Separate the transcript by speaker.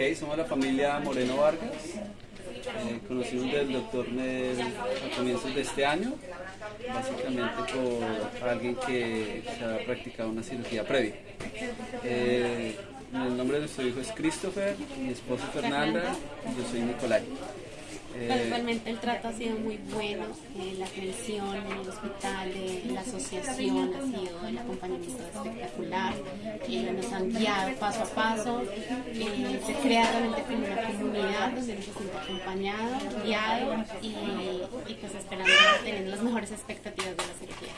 Speaker 1: Ok, somos la familia Moreno Vargas. Eh, conocimos del doctor a comienzos de este año, básicamente por alguien que se ha practicado una cirugía previa. Eh, el nombre de nuestro hijo es Christopher, mi esposa Fernanda y yo soy Nicolai.
Speaker 2: Realmente el trato ha sido muy bueno, eh, la atención en el hospital, eh, la asociación ha sido, el acompañamiento espectacular, eh, nos han guiado paso a paso, se crea realmente como una comunidad donde uno se siente acompañado, guiado y, y pues esperando tener las mejores expectativas de la cirugía.